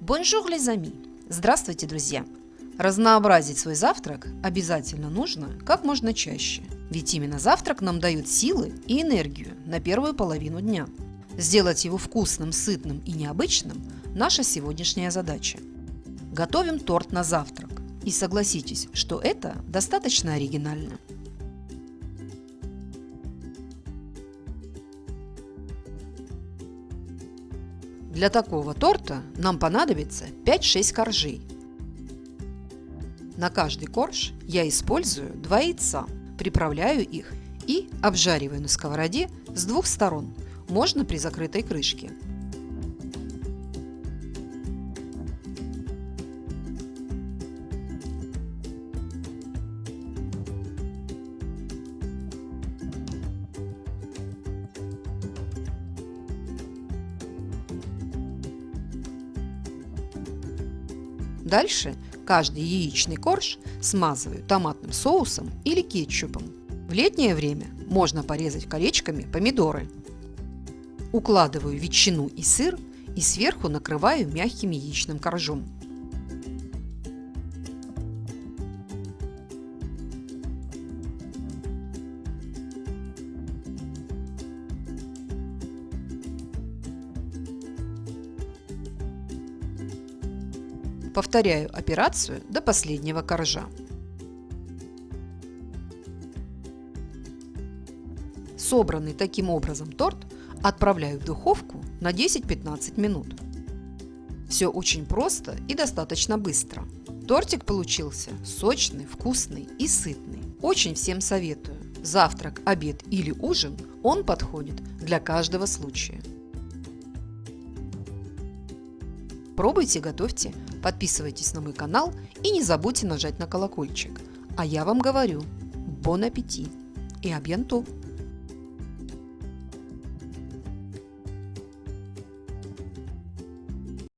Bonjour, les amis! Здравствуйте, друзья! Разнообразить свой завтрак обязательно нужно как можно чаще, ведь именно завтрак нам дает силы и энергию на первую половину дня. Сделать его вкусным, сытным и необычным – наша сегодняшняя задача. Готовим торт на завтрак. И согласитесь, что это достаточно оригинально. Для такого торта нам понадобится 5-6 коржей. На каждый корж я использую 2 яйца, приправляю их и обжариваю на сковороде с двух сторон, можно при закрытой крышке. Дальше каждый яичный корж смазываю томатным соусом или кетчупом. В летнее время можно порезать колечками помидоры. Укладываю ветчину и сыр и сверху накрываю мягким яичным коржом. Повторяю операцию до последнего коржа. Собранный таким образом торт отправляю в духовку на 10-15 минут. Все очень просто и достаточно быстро. Тортик получился сочный, вкусный и сытный. Очень всем советую. Завтрак, обед или ужин он подходит для каждого случая. Пробуйте, готовьте, подписывайтесь на мой канал и не забудьте нажать на колокольчик. А я вам говорю, бон аппетит и абьянту!